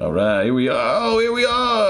All right, here we are. Oh, here we are.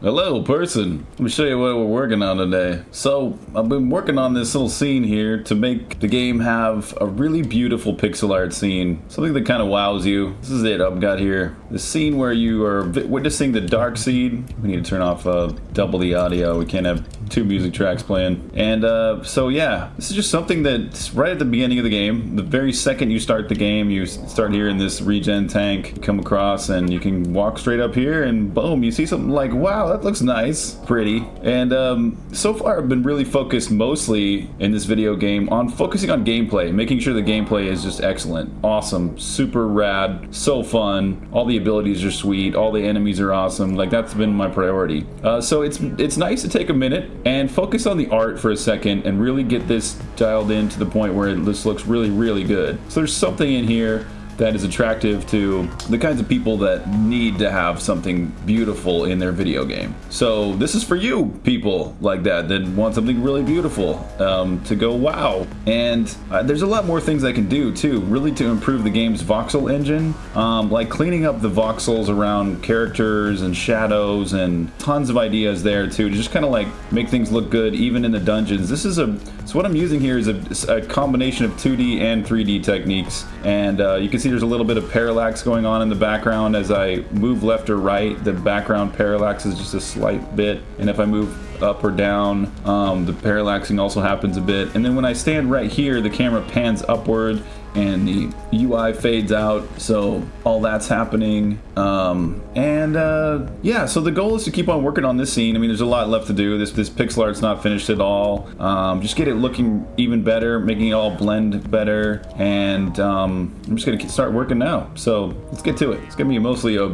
Hello, person. Let me show you what we're working on today. So, I've been working on this little scene here to make the game have a really beautiful pixel art scene. Something that kind of wows you. This is it I've got here. The scene where you are witnessing the dark seed. We need to turn off uh, double the audio. We can't have two music tracks playing. And uh, so, yeah, this is just something that's right at the beginning of the game. The very second you start the game, you start hearing this regen tank come across and you can walk straight up here and boom, you see something like, wow, that looks nice, pretty. And um, so far I've been really focused mostly in this video game on focusing on gameplay, making sure the gameplay is just excellent, awesome, super rad, so fun. All the abilities are sweet, all the enemies are awesome. Like that's been my priority. Uh, so it's it's nice to take a minute and focus on the art for a second and really get this dialed in to the point where this looks really, really good. So there's something in here that is attractive to the kinds of people that need to have something beautiful in their video game. So this is for you people like that that want something really beautiful um, to go wow. And uh, there's a lot more things I can do too, really to improve the game's voxel engine, um, like cleaning up the voxels around characters and shadows and tons of ideas there too to just kind of like make things look good even in the dungeons. This is a so what I'm using here is a, a combination of 2D and 3D techniques and uh, you can see there's a little bit of parallax going on in the background. As I move left or right the background parallax is just a slight bit. And if I move up or down um, the parallaxing also happens a bit. And then when I stand right here the camera pans upward and the UI fades out so all that's happening. Um, and uh, yeah so the goal is to keep on working on this scene. I mean there's a lot left to do. This this pixel art's not finished at all. Um, just get it looking even better making it all blend better and um, I'm just gonna start working now. So let's get to it. It's gonna be mostly a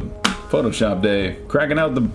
Photoshop day. Cracking out the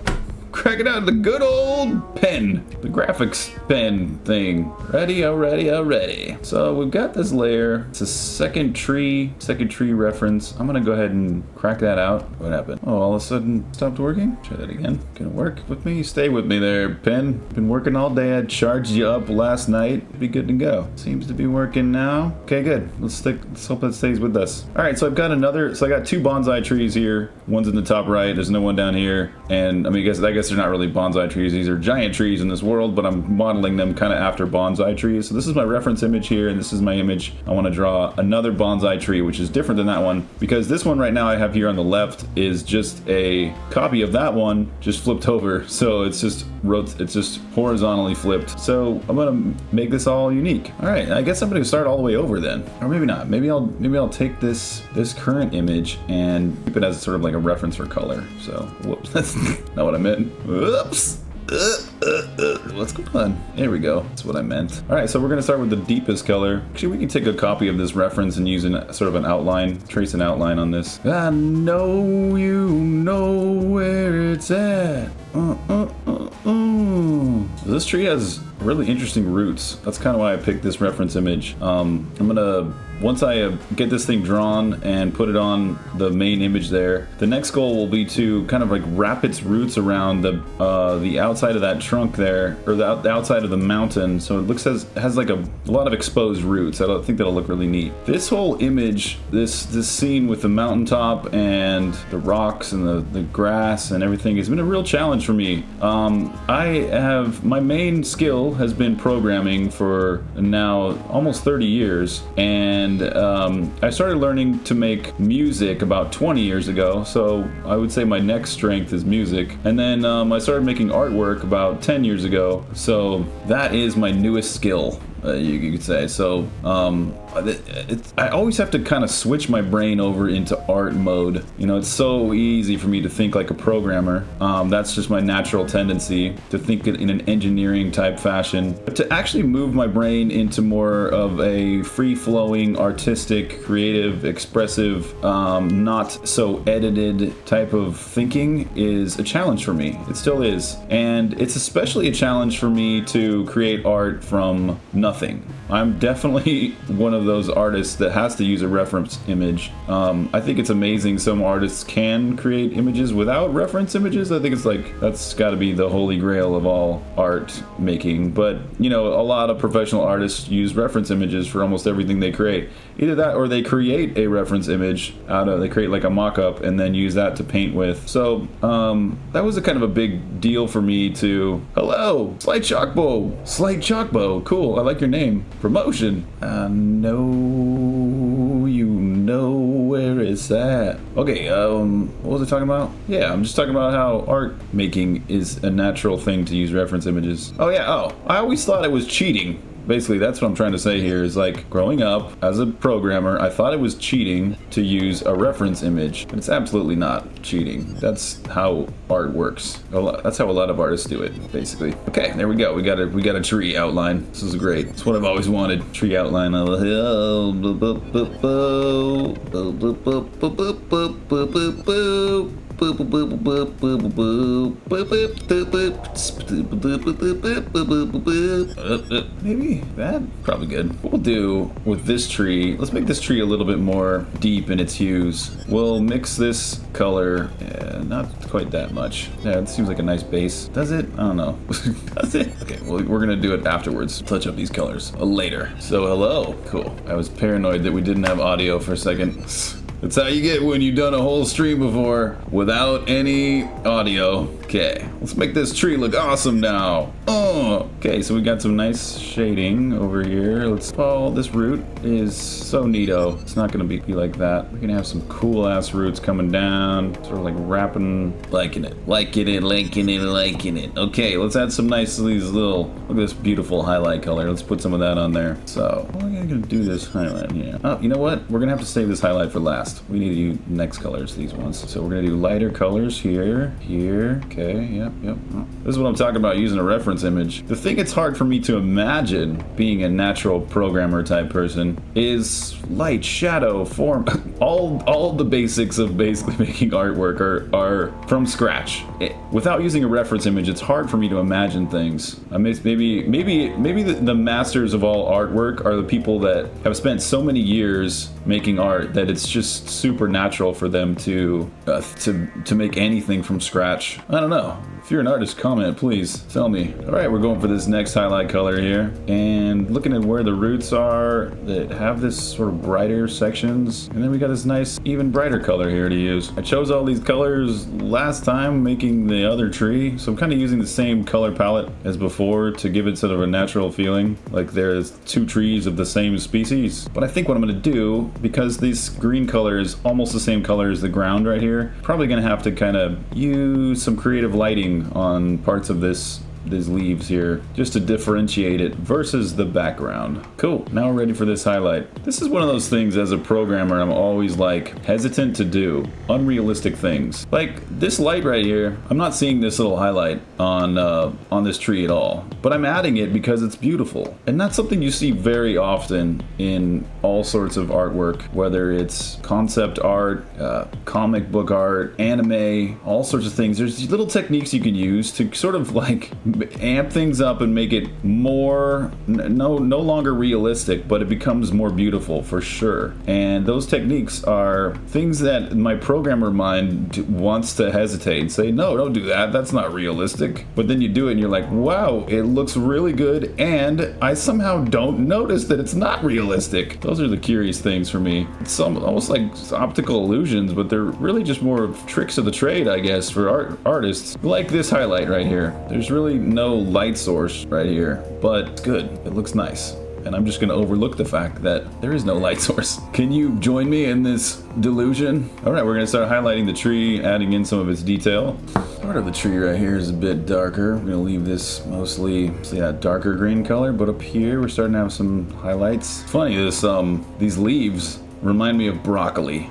cracking out the good old pen, the graphics pen thing. Ready, oh, already, already. Oh, so we've got this layer. It's a second tree, second tree reference. I'm gonna go ahead and crack that out. What happened? Oh, all of a sudden stopped working? Try that again. Gonna work with me? Stay with me there, pen. Been working all day. I charged you up last night. Be good to go. Seems to be working now. Okay, good. Let's stick, let's hope that stays with us. All right, so I've got another, so I got two bonsai trees here. One's in the top right. There's no one down here. And I mean, I guess, I guess they're not really bonsai trees. These are giant trees in this world, but I'm modeling them kind of after bonsai trees. So this is my reference image here, and this is my image. I want to draw another bonsai tree, which is different than that one, because this one right now I have here on the left is just a copy of that one, just flipped over. So it's just it's just horizontally flipped. So I'm gonna make this all unique. All right, I guess I'm gonna start all the way over then, or maybe not. Maybe I'll maybe I'll take this this current image and keep it as sort of like a reference for color. So whoops, that's not what I meant. Whoops. Uh, uh, uh. What's going on? There we go. That's what I meant. All right, so we're gonna start with the deepest color. Actually, we can take a copy of this reference and use an, sort of an outline, trace an outline on this. I know you know where it's at. Uh, uh, uh. This tree has really interesting roots. That's kind of why I picked this reference image. Um, I'm gonna once I uh, get this thing drawn and put it on the main image there, the next goal will be to kind of like wrap its roots around the uh, the outside of that trunk there, or the, the, outside of the mountain, so it looks as has like a, a lot of exposed roots. I think that'll look really neat. This whole image, this this scene with the mountaintop and the rocks and the, the grass and everything has been a real challenge for me. Um, I have, my main skill has been programming for now almost 30 years, and and um, I started learning to make music about 20 years ago, so I would say my next strength is music. And then um, I started making artwork about 10 years ago, so that is my newest skill uh, you, you, could say. So um, it, I always have to kind of switch my brain over into art mode. You know, it's so easy for me to think like a programmer. Um, that's just my natural tendency to think in an engineering type fashion. But to actually move my brain into more of a free-flowing, artistic, creative, expressive, um, not so edited type of thinking is a challenge for me. It still is. And it's especially a challenge for me to create art from nothing nothing. I'm definitely one of those artists that has to use a reference image. Um, I think it's amazing some artists can create images without reference images. I think it's like, that's gotta be the holy grail of all art making. But, you know, a lot of professional artists use reference images for almost everything they create. Either that or they create a reference image out of, they create like a mock-up and then use that to paint with. So um, that was a kind of a big deal for me to, hello, Slight Chalkbow, Slight Chalkbow, cool, I like your name. Promotion. Uh, no, you know where is that? Okay, um, what was I talking about? Yeah, I'm just talking about how art making is a natural thing to use reference images. Oh yeah, oh, I always thought it was cheating basically that's what I'm trying to say here is like growing up as a programmer I thought it was cheating to use a reference image but it's absolutely not cheating. That's how art works. That's how a lot of artists do it basically. Okay there we go. We got a we got a tree outline. This is great. It's what I've always wanted. Tree outline Maybe that probably good. What we'll do with this tree, let's make this tree a little bit more deep in its hues. We'll mix this color, yeah, not quite that much. Yeah, it seems like a nice base. Does it? I don't know. Does it? Okay, well, we're gonna do it afterwards. Touch up these colors uh, later. So hello, cool. I was paranoid that we didn't have audio for a second. That's how you get when you've done a whole stream before without any audio. Okay, let's make this tree look awesome now. Oh, okay, so we got some nice shading over here. Let's, oh, this root is so neato. It's not gonna be, be like that. We're gonna have some cool ass roots coming down, sort of like wrapping, liking it, liking it, liking it, liking it. Okay, let's add some nice, these little, look at this beautiful highlight color. Let's put some of that on there. So, we're gonna do this highlight here. Oh, you know what? We're gonna have to save this highlight for last. We need to do next colors, these ones. So we're gonna do lighter colors here, here, okay, yep, yep. Oh. This is what I'm talking about using a reference image. The thing it's hard for me to imagine being a natural programmer type person is light, shadow, form, all all the basics of basically making artwork are, are from scratch. It, without using a reference image, it's hard for me to imagine things. I mean, maybe maybe maybe the, the masters of all artwork are the people that have spent so many years making art that it's just supernatural for them to uh, to to make anything from scratch. I don't know. If you're an artist, comment, please. Tell me. All right, we're going for this next highlight color here. And looking at where the roots are that have this sort of brighter sections. And then we got this nice, even brighter color here to use. I chose all these colors last time making the other tree. So I'm kind of using the same color palette as before to give it sort of a natural feeling. Like there's two trees of the same species. But I think what I'm going to do, because this green color is almost the same color as the ground right here, probably going to have to kind of use some creative lighting on parts of this these leaves here just to differentiate it versus the background. Cool, now we're ready for this highlight. This is one of those things as a programmer I'm always like hesitant to do. Unrealistic things. Like this light right here, I'm not seeing this little highlight on, uh, on this tree at all, but I'm adding it because it's beautiful. And that's something you see very often in all sorts of artwork, whether it's concept art, uh, comic book art, anime, all sorts of things. There's little techniques you can use to sort of like amp things up and make it more no no longer realistic but it becomes more beautiful for sure. And those techniques are things that my programmer mind wants to hesitate and say no don't do that. That's not realistic. But then you do it and you're like wow it looks really good and I somehow don't notice that it's not realistic. Those are the curious things for me. It's almost like optical illusions but they're really just more tricks of the trade I guess for art artists. Like this highlight right here. There's really no light source right here, but it's good. It looks nice. And I'm just to overlook the fact that there is no light source. Can you join me in this delusion? All right, we're to start highlighting the tree, adding in some of its detail. Part of the tree right here is a bit darker. We're to leave this mostly, see that darker green color, but up here we're starting to have some highlights. funny, this um these leaves remind me of broccoli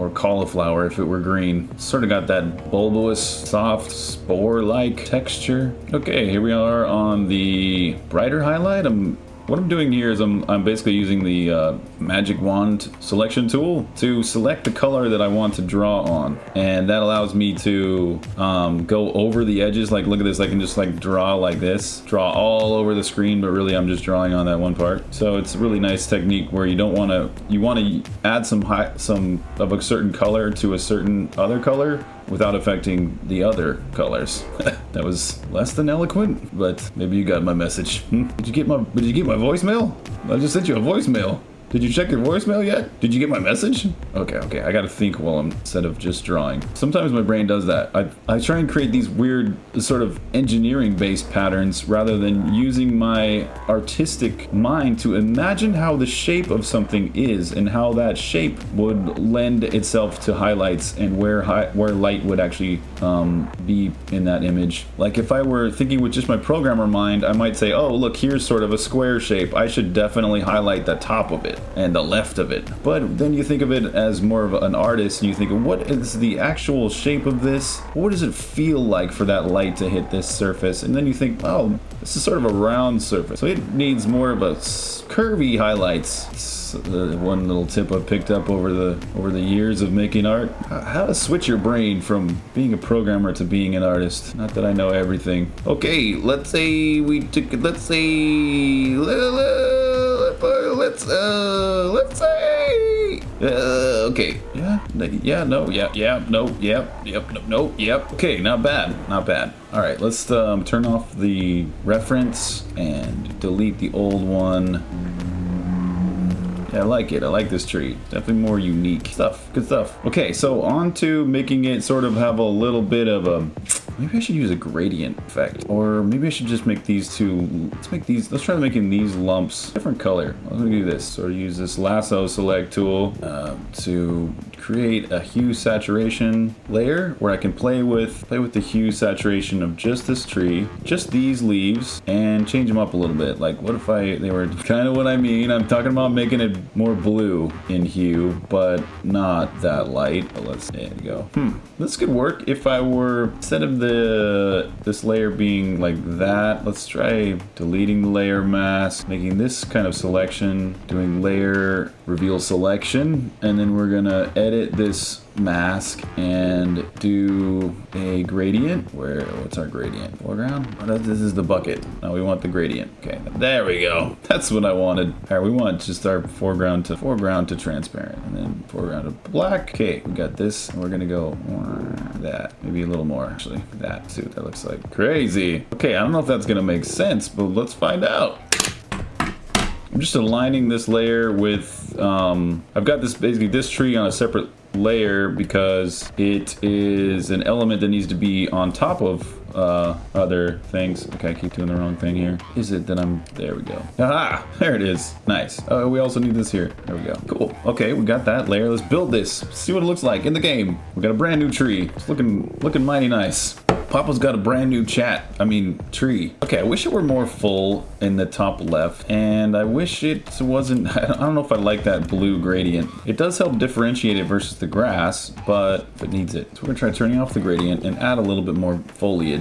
or cauliflower if it were green. Sort of got that bulbous, soft, spore-like texture. Okay, here we are on the brighter highlight. I'm what I'm doing here is I'm, I'm basically using the uh, magic wand selection tool to select the color that I want to draw on. And that allows me to um, go over the edges. Like, look at this, I can just like draw like this, draw all over the screen, but really I'm just drawing on that one part. So it's a really nice technique where you don't want to, you want to add some high, some of a certain color to a certain other color without affecting the other colors. that was less than eloquent, but maybe you got my message. did you get my did you get my voicemail? I just sent you a voicemail. Did you check your voicemail yet? Did you get my message? Okay, okay, I gotta think while I'm, instead of just drawing. Sometimes my brain does that. I, I try and create these weird sort of engineering-based patterns rather than using my artistic mind to imagine how the shape of something is and how that shape would lend itself to highlights and where where light would actually um, be in that image. Like if I were thinking with just my programmer mind, I might say, oh, look, here's sort of a square shape. I should definitely highlight the top of it and the left of it. But then you think of it as more of an artist and you think, what is the actual shape of this? What does it feel like for that light to hit this surface? And then you think, oh, this is sort of a round surface. So it needs more of a curvy highlights uh, one little tip I've picked up over the over the years of making art. How to switch your brain from being a programmer to being an artist. Not that I know everything. Okay, let's say we took. Let's say. Let's uh. Let's say. Uh, okay. Yeah. Yeah. No. Yeah. Yeah. No. Yep. Yep. No. No. Yep. Okay. Not bad. Not bad. All right. Let's um, turn off the reference and delete the old one. Yeah, I like it. I like this tree. Definitely more unique stuff. Good stuff. Okay, so on to making it sort of have a little bit of a... Maybe I should use a gradient effect. Or maybe I should just make these two... Let's make these... Let's try making these lumps different color. Let me do this. Of use this lasso select tool uh, to create a hue saturation layer where I can play with play with the hue saturation of just this tree, just these leaves, and change them up a little bit. Like what if I they were kind of what I mean. I'm talking about making it more blue in hue, but not that light. But let's there go. Hmm. This could work if I were instead of the this layer being like that. Let's try deleting the layer mask, making this kind of selection, doing layer reveal selection, and then we're gonna edit this mask and do a gradient. Where, what's our gradient? Foreground? Oh, this is the bucket. Now we want the gradient. Okay, there we go. That's what I wanted. All right, we want just our foreground to foreground to transparent and then foreground to black. Okay, we got this we're gonna go that. Maybe a little more actually. That, see what that looks like. Crazy. Okay, I don't know if that's gonna make sense, but let's find out. I'm just aligning this layer with, um, I've got this basically this tree on a separate layer because it is an element that needs to be on top of uh, other things. Okay, I keep doing the wrong thing here. Is it that I'm, there we go. Ah, there it is. Nice. Oh, we also need this here. There we go. Cool. Okay, we got that layer. Let's build this. See what it looks like in the game. We got a brand new tree. It's looking, looking mighty nice. Papa's got a brand new chat. I mean, tree. Okay, I wish it were more full in the top left, and I wish it wasn't, I don't know if I like that blue gradient. It does help differentiate it versus the grass, but it needs it. So we're gonna try turning off the gradient and add a little bit more foliage.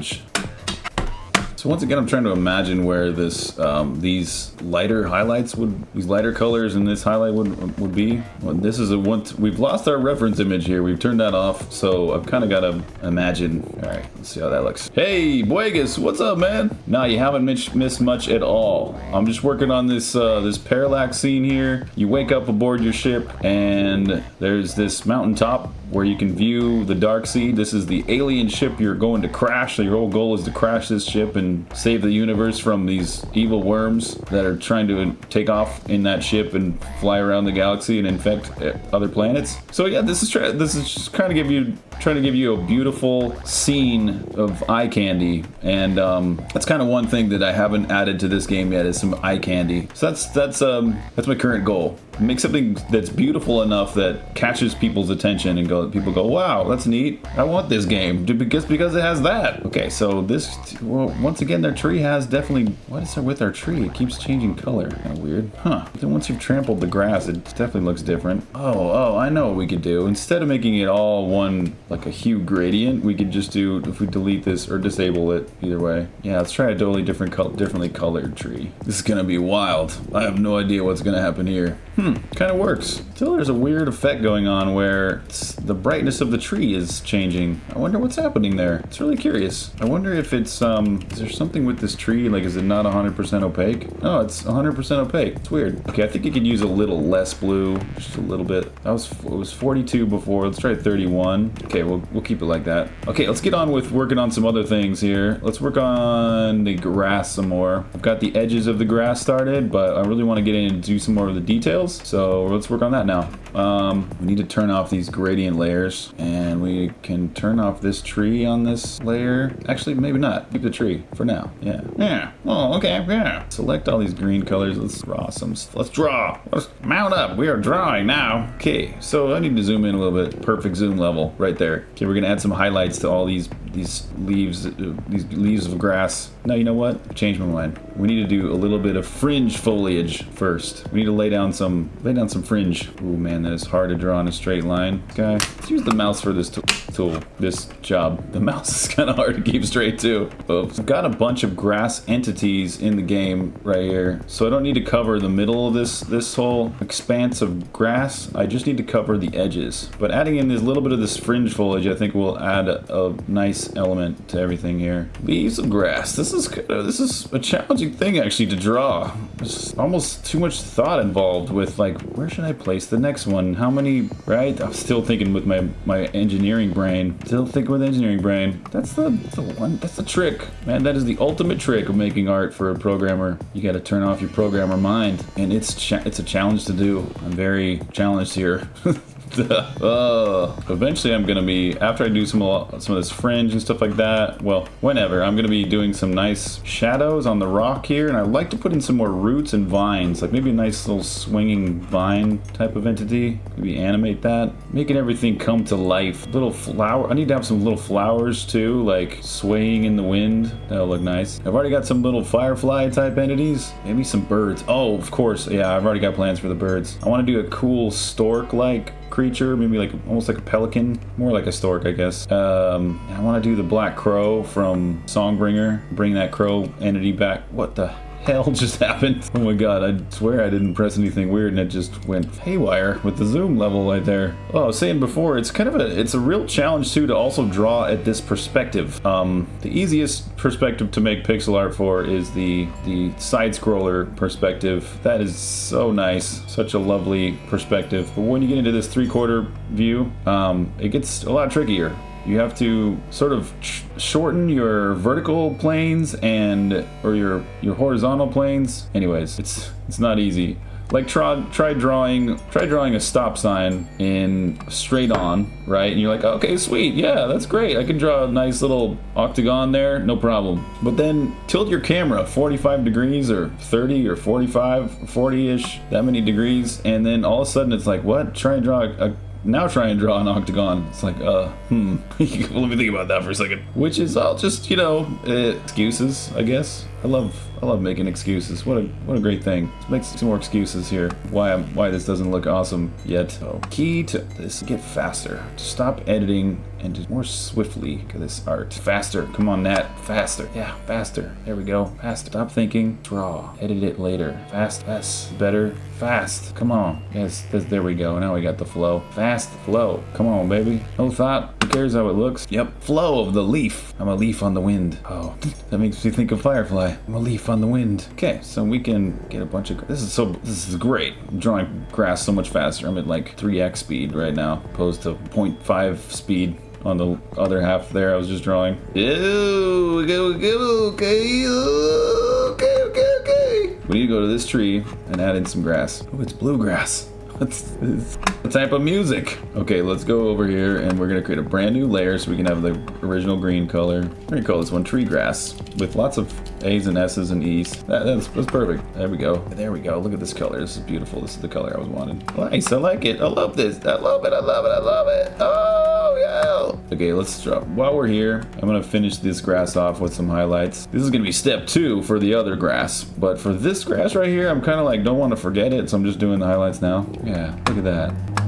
So once again, I'm trying to imagine where this, um, these lighter highlights would, these lighter colors in this highlight would would be. Well, this is a one. We've lost our reference image here. We've turned that off, so I've kind of got to imagine. All right, let's see how that looks. Hey, Boegus, what's up, man? Nah, you haven't missed much at all. I'm just working on this uh, this parallax scene here. You wake up aboard your ship, and there's this mountaintop where you can view the dark sea. This is the alien ship you're going to crash. So your whole goal is to crash this ship and save the universe from these evil worms that are trying to take off in that ship and fly around the galaxy and infect uh, other planets. So yeah, this is this is just kind of give you trying to give you a beautiful scene of eye candy, and um, that's kind of one thing that I haven't added to this game yet is some eye candy. So that's that's um that's my current goal make something that's beautiful enough that catches people's attention and go people go wow that's neat. I want this game because because it has that. Okay so this well, once again their tree has definitely what is there with our tree? It keeps changing color. Kind of weird? Huh. Then once you've trampled the grass it definitely looks different. Oh oh i know what we could do. Instead of making it all one like a hue gradient we could just do if we delete this or disable it either way. Yeah let's try a totally different color differently colored tree. This is gonna be wild. I have no idea what's gonna happen here. Hmm, kind of works. Still, there's a weird effect going on where the brightness of the tree is changing. I wonder what's happening there. It's really curious. I wonder if it's, um, is there something with this tree? Like, is it not 100% opaque? No, it's 100% opaque. It's weird. Okay, I think it could use a little less blue, just a little bit. That was, it was 42 before. Let's try 31. Okay, Okay, we'll, we'll keep it like that. Okay, let's get on with working on some other things here. Let's work on the grass some more. I've got the edges of the grass started, but I really want to get in and do some more of the details. So let's work on that now. Um, we need to turn off these gradient layers and we can turn off this tree on this layer. Actually, maybe not. Keep the tree for now. Yeah. Yeah. Oh, okay. Yeah. Select all these green colors. Let's draw some. Let's draw. Let's mount up. We are drawing now. Okay. So I need to zoom in a little bit. Perfect zoom level right there. Okay. We're going to add some highlights to all these these leaves, uh, these leaves of grass. No, you know what? Change my mind. We need to do a little bit of fringe foliage first. We need to lay down some, lay down some fringe. Oh man, that is hard to draw in a straight line. Okay, let's use the mouse for this tool, this job. The mouse is kind of hard to keep straight too. I've got a bunch of grass entities in the game right here, so I don't need to cover the middle of this this whole expanse of grass. I just need to cover the edges. But adding in this little bit of this fringe foliage, I think will add a, a nice element to everything here. Leaves of grass. This is kind of, this is a challenging thing actually to draw. There's almost too much thought involved with like where should I place the next one? How many? Right? I'm still thinking with my my engineering brain. Still thinking with engineering brain. That's the, the one. That's the trick, man. That is the ultimate trick of making art for a programmer. You got to turn off your programmer mind, and it's it's a challenge to do. I'm very challenged here. uh, eventually I'm gonna be after I do some some of this fringe and stuff like that well whenever I'm gonna be doing some nice shadows on the rock here and I'd like to put in some more roots and vines like maybe a nice little swinging vine type of entity maybe animate that making everything come to life. Little flower I need to have some little flowers too like swaying in the wind that'll look nice. I've already got some little firefly type entities maybe some birds. Oh of course yeah I've already got plans for the birds. I want to do a cool stork like creature, maybe like almost like a pelican, more like a stork, I guess. Um, I want to do the black crow from Songbringer, bring that crow entity back. What the hell just happened? Oh my god, I swear I didn't press anything weird and it just went haywire with the zoom level right there. Oh, I was saying before, it's kind of a, it's a real challenge too to also draw at this perspective. Um, the easiest perspective to make pixel art for is the, the side scroller perspective. That is so nice, such a lovely perspective. But when you get into this three quarter view, um, it gets a lot trickier you have to sort of shorten your vertical planes and or your your horizontal planes. Anyways it's it's not easy. Like try try drawing try drawing a stop sign in straight on right? And you're like okay sweet. Yeah that's great. I can draw a nice little octagon there. No problem. But then tilt your camera 45 degrees or 30 or 45 40ish that many degrees. And then all of a sudden it's like what? Try and draw a, a now try and draw an octagon. It's like, uh, hmm. Let me think about that for a second. Which is all just, you know, uh, excuses, I guess. I love I love making excuses. What a what a great thing. Let's make some more excuses here. Why I'm why this doesn't look awesome yet. So key to this get faster. Stop editing and just more swiftly this art. Faster. Come on, Nat. Faster. Yeah, faster. There we go. Faster. Stop thinking. Draw. Edit it later. Fast. Fast. Better. Fast. Come on. Yes, there we go. Now we got the flow. Fast flow. Come on, baby. No thought. Who cares how it looks? Yep. Flow of the leaf. I'm a leaf on the wind. Oh, that makes me think of Firefly. I'm a leaf on the wind. Okay, so we can get a bunch of... This is so... This is great. I'm drawing grass so much faster. I'm at like 3x speed right now, opposed to 0.5 speed on the other half there I was just drawing. Ew, okay, okay, okay, okay, okay, okay. We need to go to this tree and add in some grass. Oh, it's bluegrass. What's this? What type of music? Okay, let's go over here and we're gonna create a brand new layer so we can have the original green color. We're gonna call this one tree grass with lots of A's and S's and E's. That, that's, that's perfect. There we go. There we go. Look at this color. This is beautiful. This is the color I was wanting. Nice. I like it. I love this. I love it. I love it. I love it. Oh, yeah. Okay, let's drop. While we're here, I'm gonna finish this grass off with some highlights. This is gonna be step two for the other grass. But for this grass right here, I'm kind of like, don't want to forget it. So I'm just doing the highlights now. Yeah, look at that.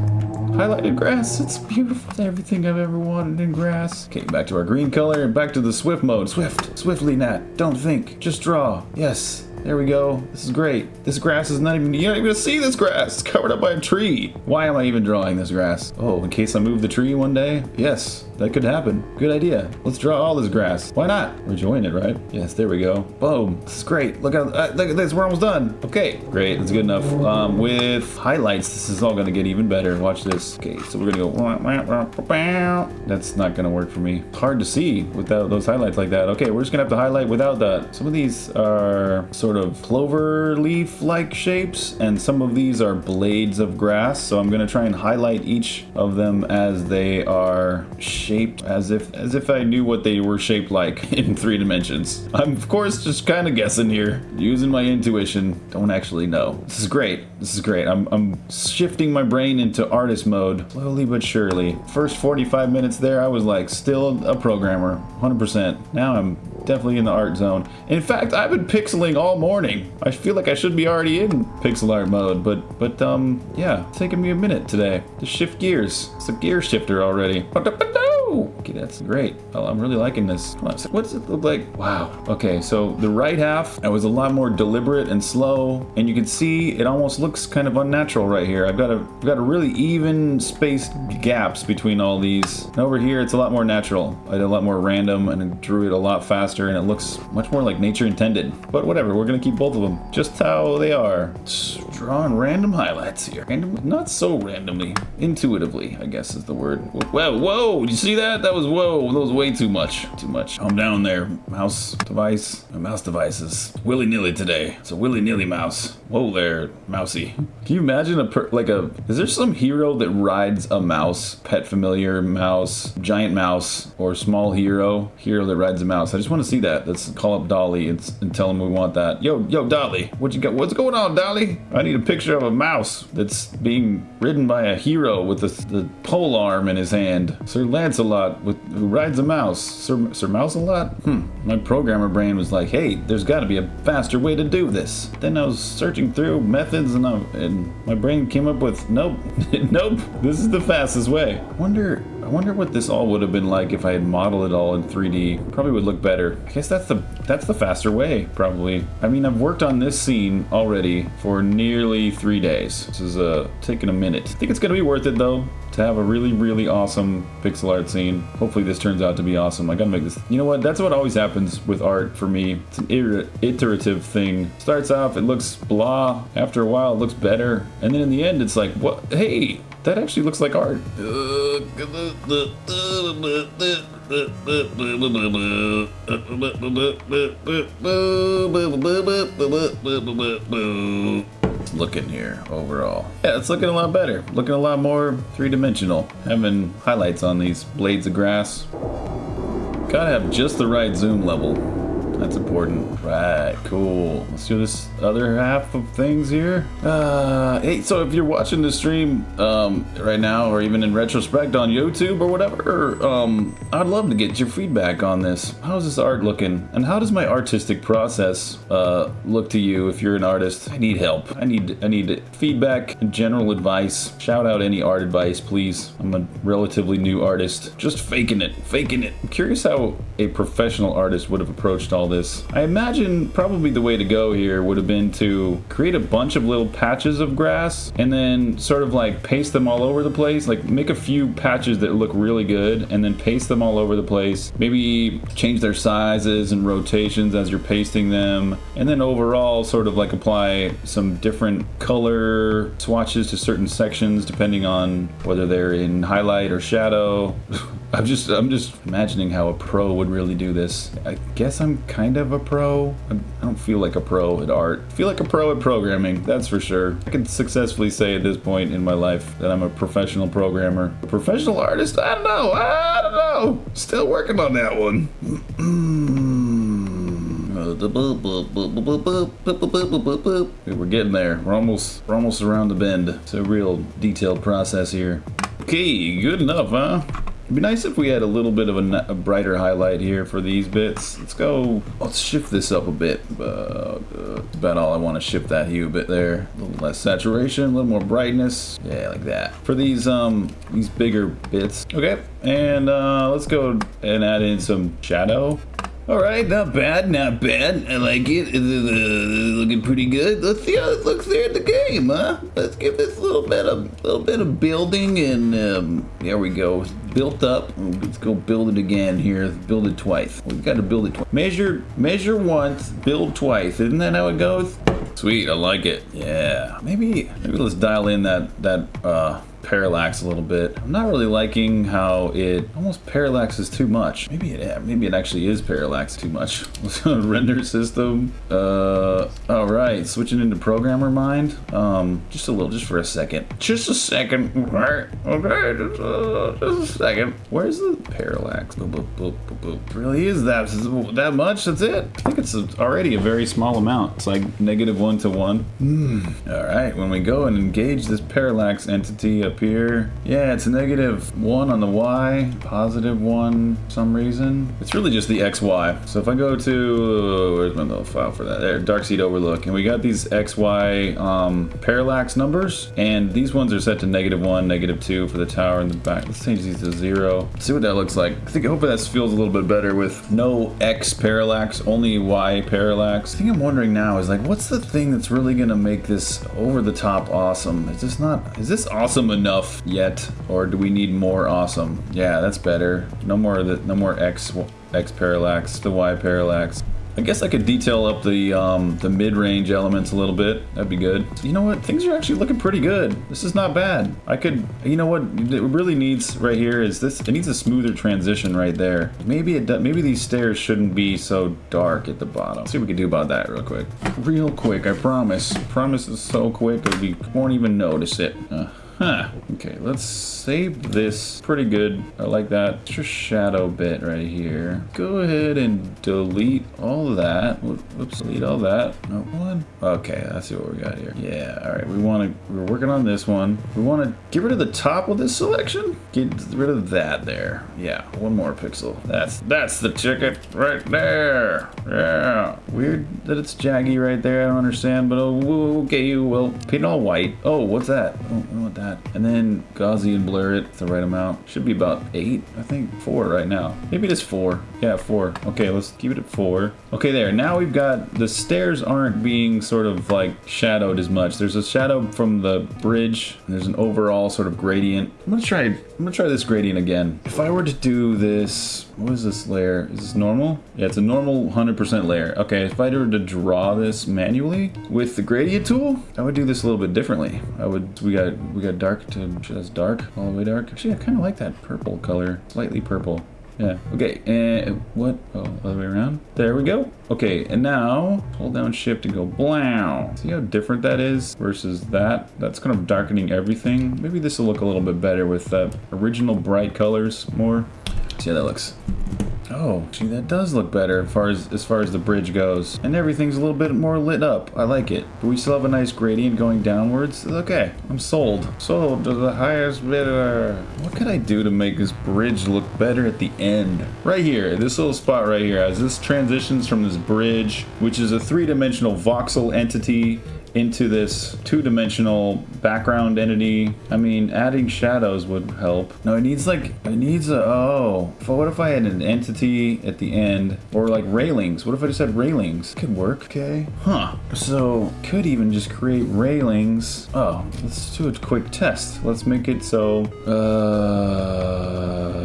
Highlighted grass, it's beautiful. Everything I've ever wanted in grass. Okay, back to our green color and back to the swift mode. Swift, swiftly, Nat. Don't think, just draw. Yes, There we go. This is great. This grass is not even, you're not even gonna see this grass. It's covered up by a tree. Why am I even drawing this grass? Oh, in case I move the tree one day? Yes, that could happen. Good idea. Let's draw all this grass. Why not? We're enjoying it, right? Yes, there we go. Boom. This is great. Look at, uh, look at this. We're almost done. Okay, great. That's good enough. Um, with highlights, this is all gonna get even better. Watch this. Okay, so we're gonna go. That's not gonna work for me. Hard to see without those highlights like that. Okay, we're just gonna have to highlight without that. Some of these are sort of clover leaf-like shapes, and some of these are blades of grass. So I'm gonna try and highlight each of them as they are shaped, as if as if I knew what they were shaped like in three dimensions. I'm of course just kind of guessing here, using my intuition. Don't actually know. This is great. This is great. I'm I'm shifting my brain into artist mode slowly but surely. First 45 minutes there, I was like still a programmer, 100%. Now I'm definitely in the art zone. In fact, I've been pixeling all morning. I feel like I should be already in pixel art mode, but but um yeah, it's taking me a minute today to shift gears. It's a gear shifter already. Okay, that's great. Well, I'm really liking this. On, what does it look like? Wow. Okay, so the right half, I was a lot more deliberate and slow, and you can see it almost looks kind of unnatural right here. I've got a, I've got a really even spaced gaps between all these. And over here, it's a lot more natural. I did a lot more random and drew it a lot faster, and it looks much more like nature intended. But whatever, we're gonna keep both of them just how they are. Just drawing random highlights here. Random, not so randomly, intuitively, I guess is the word. Whoa, whoa, you see that? That was, whoa, that was way too much. Too much. Calm down there, mouse device. My mouse device is willy-nilly today. It's a willy-nilly mouse. Whoa there, mousy. Can you imagine a, per, like a, is there some hero that rides a mouse? Pet familiar mouse, giant mouse, or small hero? Hero that rides a mouse. I just want to see that. Let's call up DALL-E and, and tell him we want that. Yo, yo, DALL-E, what you got? What's going on, DALL-E? I need a picture of a mouse that's being ridden by a hero with the, the pole arm in his hand. Sir Lancelot with who rides a mouse. Sir, Sir Mouse a lot? Hmm. My programmer brain was like, hey, there's got to be a faster way to do this. Then I was searching through methods and, I, and my brain came up with, nope, nope, this is the fastest way. Wonder, I wonder what this all would have been like if I had modeled it all in 3D. Probably would look better. I guess that's the that's the faster way, probably. I mean, I've worked on this scene already for nearly three days. This is uh, taking a minute. I think it's gonna be worth it though to have a really, really awesome pixel art scene. Hopefully this turns out to be awesome. I gotta make this. You know what? That's what always happens with art for me. It's an iterative thing. Starts off, it looks blah. After a while, it looks better. And then in the end, it's like, what? Hey, that actually looks like art. looking here overall. Yeah, it's looking a lot better. Looking a lot more three-dimensional. Having highlights on these blades of grass. Gotta have just the right zoom level. That's important. Right, cool. Let's do this other half of things here. Uh, hey, so if you're watching the stream um, right now, or even in retrospect on YouTube or whatever, um, I'd love to get your feedback on this. How's this art looking? And how does my artistic process uh, look to you if you're an artist? I need help. I need I need feedback and general advice. Shout out any art advice, please. I'm a relatively new artist. Just faking it, faking it. I'm curious how a professional artist would have approached all this. I imagine probably the way to go here would have been to create a bunch of little patches of grass and then sort of like paste them all over the place. Like make a few patches that look really good and then paste them all over the place. Maybe change their sizes and rotations as you're pasting them. And then overall sort of like apply some different color swatches to certain sections depending on whether they're in highlight or shadow. I'm just I'm just imagining how a pro would really do this. I guess I'm kind of a pro. I don't feel like a pro at art. I feel like a pro at programming, that's for sure. I can successfully say at this point in my life that I'm a professional programmer. A professional artist? I don't know. I don't know. Still working on that one. We're getting there. We're almost we're almost around the bend. It's a real detailed process here. Okay, good enough, huh? It'd be nice if we had a little bit of a, a, brighter highlight here for these bits. Let's go, let's shift this up a bit. Uh, uh, about all I want to shift that hue a bit there. A little less saturation, a little more brightness. Yeah, like that. For these um these bigger bits. Okay, and uh, let's go and add in some shadow. All right, not bad, not bad. I like it. It's, uh, looking pretty good. Let's see how it looks there in the game, huh? Let's give this a little bit of little bit of building, and um, there we go. Built up. Let's go build it again here. Build it twice. We've got to build it twice. Measure, measure once, build twice. Isn't that how it goes? Sweet, I like it. Yeah, maybe maybe let's dial in that that uh, parallax a little bit. I'm not really liking how it almost parallaxes too much. Maybe it maybe it actually is parallax too much. Render system. Uh, all right, switching into programmer mind. Um, just a little, just for a second. Just a second. Okay, okay, just, uh, just a second. Where's the parallax? Boop, boop, boop, boop, boop. Really is that that much? That's it. I think it's already a very small amount. It's like negative one to one. Mm. All right, when we go and engage this parallax entity up here. Yeah, it's a negative one on the Y, positive one some reason. It's really just the XY. So if I go to, where's my little file for that? There, Dark Seed Overlook. And we got these XY um, parallax numbers. And these ones are set to negative one, negative two for the tower in the back. Let's change these to zero. Let's see what that looks like. I think, hopefully that feels a little bit better with no X parallax, only Y parallax. I think I'm wondering now is like, what's the thing that's really gonna make this over the top awesome? Is this not, is this awesome enough? yet, or do we need more awesome? Yeah, that's better. No more the no more X X parallax, the Y parallax. I guess I could detail up the um, the mid-range elements a little bit. That'd be good. You know what? Things are actually looking pretty good. This is not bad. I could, you know what? It really needs right here is this. It needs a smoother transition right there. Maybe it. Maybe these stairs shouldn't be so dark at the bottom. Let's see what we can do about that real quick. Real quick. I promise. Promise is so quick we won't even notice it. Uh. Huh. Okay, let's save this. Pretty good. I like that extra shadow bit right here. Go ahead and delete all that. Whoops, delete all that. No one. Okay, let's see what we got here. Yeah, all right. We want to, we're working on this one. We want to get rid of the top of this selection. Get rid of that there. Yeah, one more pixel. That's, that's the ticket right there. Yeah. Weird that it's jaggy right there. I don't understand, but oh, okay, well, paint all white. Oh, what's that? Oh, I want that that. And then Gaussian blur it the right amount. Should be about eight, I think. Four right now. Maybe it is four. Yeah, four. Okay, let's keep it at four. Okay, there. Now we've got the stairs aren't being sort of like shadowed as much. There's a shadow from the bridge. there's an overall sort of gradient. I'm gonna try. I'm gonna try this gradient again. If I were to do this, what is this layer? Is this normal? Yeah, it's a normal 100% layer. Okay, if I were to draw this manually with the gradient tool, I would do this a little bit differently. I would. We got. We got dark to just dark, all the way dark. Actually, I kind of like that purple color, slightly purple. Yeah, okay, and what? Oh, other way around. There we go. Okay, and now hold down shift and go blow. See how different that is versus that? That's kind of darkening everything. Maybe this will look a little bit better with the original bright colors more. See how that looks. Oh, gee, that does look better as far as as far as the bridge goes. And everything's a little bit more lit up. I like it. But we still have a nice gradient going downwards. Okay, I'm sold. Sold to the highest bidder. What could I do to make this bridge look better at the end? Right here, this little spot right here, as this transitions from this bridge, which is a three-dimensional voxel entity into this two-dimensional background entity. I mean, adding shadows would help. No, it needs like, it needs a, oh. What if I had an entity at the end? Or like railings. What if I just had railings? Could work, okay. Huh. So, could even just create railings. Oh, let's do a quick test. Let's make it so, uh,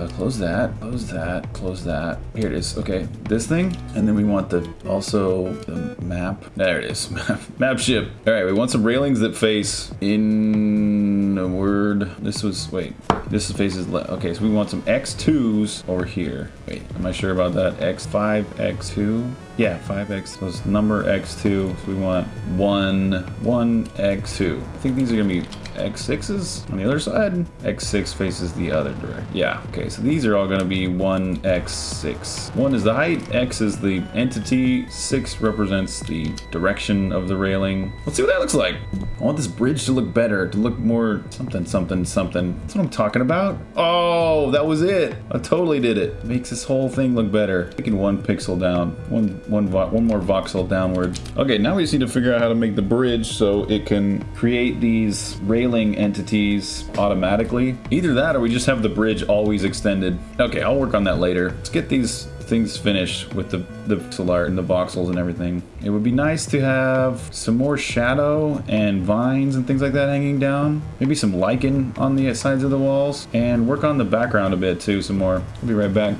close that, close that, close that. Here it is, okay. This thing, and then we want the, also the map. There it is, map, map ship. All right, we want some railings that face inward. This was, wait, this faces left. Okay, so we want some X2s over here. Wait, am I sure about that? X5, X2? Yeah, 5X. So it's number X2. So we want one, one X2. I think these are gonna be X6s on the other side. X6 faces the other direction. Yeah, okay, so these are all gonna be one X6. One is the height, X is the entity, six represents the direction of the railing. Let's see what that looks like. I want this bridge to look better, to look more something, something, something. That's what I'm talking about. Oh, that was it. I totally did it. Makes this whole thing look better. Taking one pixel down, one one, one more voxel downward. Okay, now we just need to figure out how to make the bridge so it can create these railing entities automatically. Either that or we just have the bridge always extended. Okay, I'll work on that later. Let's get these things finished with the, the pixel art and the voxels and everything. It would be nice to have some more shadow and vines and things like that hanging down. Maybe some lichen on the sides of the walls. And work on the background a bit too some more. I'll be right back.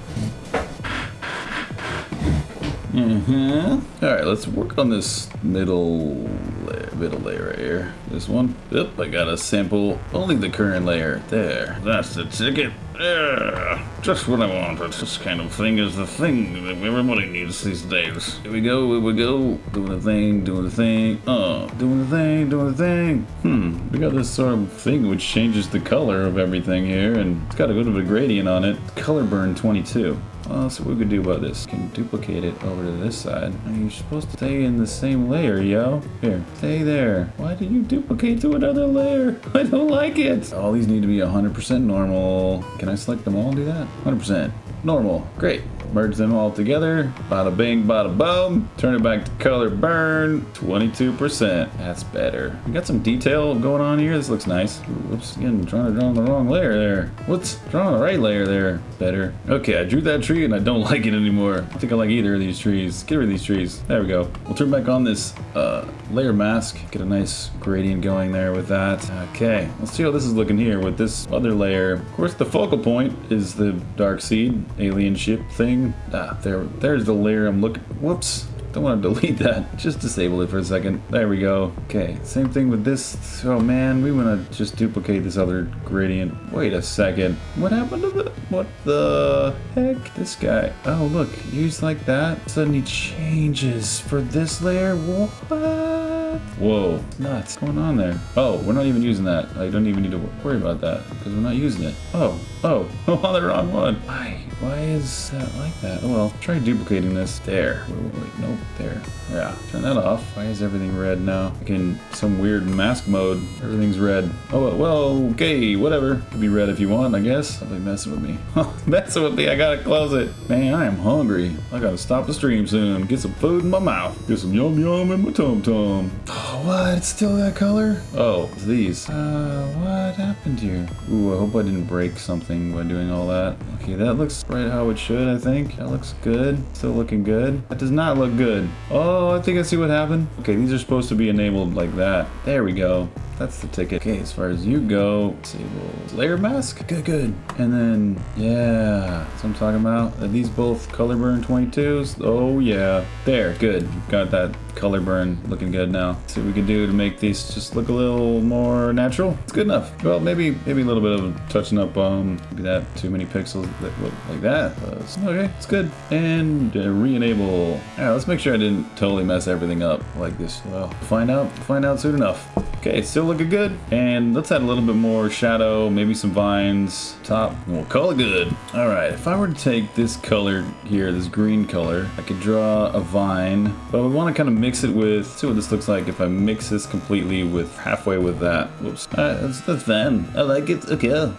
Mm-hmm. All right, let's work on this middle layer, middle layer right here. This one. Yep, I got a sample only the current layer. There, that's the ticket. Yeah, just what I wanted. This kind of thing is the thing that everybody needs these days. Here we go, here we go. Doing the thing, doing the thing. Uh, doing the thing, doing the thing. Hmm, we got this sort of thing which changes the color of everything here, and it's got a good bit of a gradient on it. Color burn 22. Well, so what we could do about this. Can duplicate it over to this side. And you're supposed to stay in the same layer, yo. Here, stay there. Why did you duplicate to another layer? I don't like it. All these need to be 100% normal. Can I select them all and do that? 100%. Normal. Great merge them all together. Bada bing, bada boom. Turn it back to color burn. 22%. That's better. We got some detail going on here. This looks nice. Whoops, again, trying to draw on the wrong layer there. What's drawing the right layer there? Better. Okay, I drew that tree and I don't like it anymore. I think I like either of these trees. Get rid of these trees. There we go. We'll turn back on this uh, layer mask. Get a nice gradient going there with that. Okay, let's see how this is looking here with this other layer. Of course, the focal point is the Dark Seed alien ship thing Ah, there, there's the layer I'm looking. Whoops. Don't want to delete that. Just disable it for a second. There we go. Okay, same thing with this. Oh man, we want to just duplicate this other gradient. Wait a second. What happened to the... What the heck? This guy. Oh, look. Used like that. Suddenly changes for this layer. What? Whoa, nuts. What's going on there? Oh, we're not even using that. I don't even need to worry about that because we're not using it. Oh, oh, oh, on the wrong one. Why? Why is that like that? Oh well, try duplicating this. There. Wait, wait, wait. Nope. There. Yeah. Turn that off. Why is everything red now? Like in some weird mask mode, everything's red. Oh, well, okay, whatever. Could be red if you want, I guess. Somebody messing with me. messing with me. I gotta close it. Man, I am hungry. I gotta stop the stream soon. Get some food in my mouth. Get some yum yum in my tum tum. Oh, what? It's still that color? Oh, it's these. Uh, what happened here? Ooh, I hope I didn't break something by doing all that. Okay, that looks right how it should, I think. That looks good. Still looking good. That does not look good. Oh, I think I see what happened. Okay, these are supposed to be enabled like that. There we go. That's the ticket. Okay, as far as you go, disable layer mask. Good, good. And then, yeah, that's what I'm talking about. Are these both color burn 22s? Oh, yeah. There, good. Got that color burn looking good now. See what we can do to make these just look a little more natural. It's good enough. Well, maybe maybe a little bit of a touching up um maybe that too many pixels that look like that. Uh, okay, it's good. And uh, re-enable. Yeah, let's make sure I didn't totally mess everything up like this. Well, find out find out soon enough. Okay, still looking good. And let's add a little bit more shadow, maybe some vines, top, we'll call it good. All right, if I were to take this color here, this green color, I could draw a vine, but I want to kind of mix it with, see what this looks like if I mix this completely with halfway with that. Whoops. All right, that's, that's fine. I like it. Okay.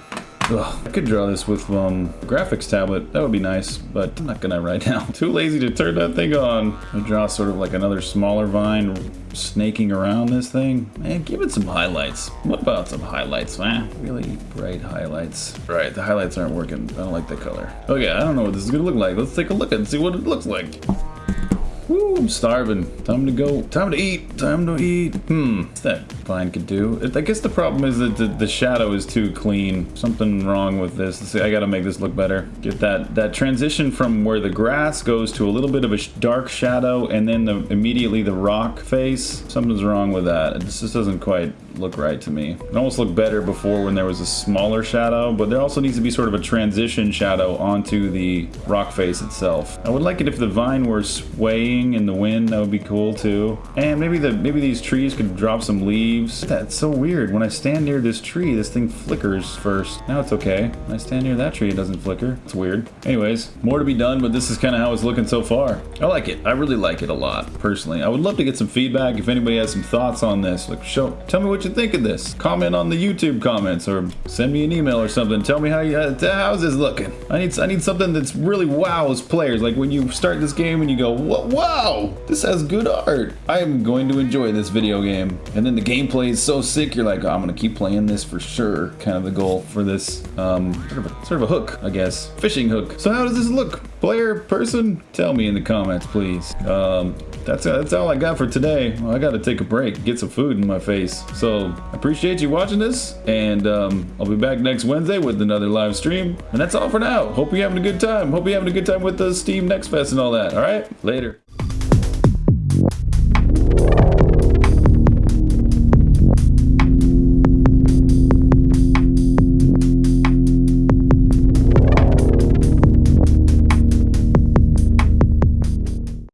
Ugh, I could draw this with um, graphics tablet. That would be nice, but I'm not gonna right now. Too lazy to turn that thing on. I draw sort of like another smaller vine snaking around this thing. Man, give it some highlights. What about some highlights, man? Really bright highlights. Right, the highlights aren't working. I don't like the color. Okay, I don't know what this is gonna look like. Let's take a look and see what it looks like. Woo, I'm starving. Time to go. Time to eat. Time to eat. Hmm, what's that vine could do? I guess the problem is that the, the shadow is too clean. Something wrong with this. See, I gotta make this look better. Get that, that transition from where the grass goes to a little bit of a dark shadow and then the, immediately the rock face. Something's wrong with that. It just doesn't quite look right to me. It almost looked better before when there was a smaller shadow, but there also needs to be sort of a transition shadow onto the rock face itself. I would like it if the vine were swaying in the wind. That would be cool too. And maybe the maybe these trees could drop some leaves. That's so weird. When I stand near this tree, this thing flickers first. Now it's okay. When I stand near that tree, it doesn't flicker. It's weird. Anyways, more to be done, but this is kind of how it's looking so far. I like it. I really like it a lot, personally. I would love to get some feedback if anybody has some thoughts on this. Like, show, tell me what you think of this. Comment on the YouTube comments or send me an email or something. Tell me how you, uh, how's this looking. I need I need something that's really wows players. Like when you start this game and you go, wow, this has good art. I am going to enjoy this video game. And then the gameplay is so sick, you're like, oh, I'm gonna keep playing this for sure. Kind of the goal for this, um, sort of, a, sort of a hook, I guess. Fishing hook. So how does this look? Player, person? Tell me in the comments, please. Um, that's, that's all I got for today. Well, I gotta take a break, get some food in my face. So, I appreciate you watching this, and um, I'll be back next Wednesday with another live stream. And that's all for now. Hope you're having a good time. Hope you're having a good time with the Steam Next Fest and all that. All right? Later.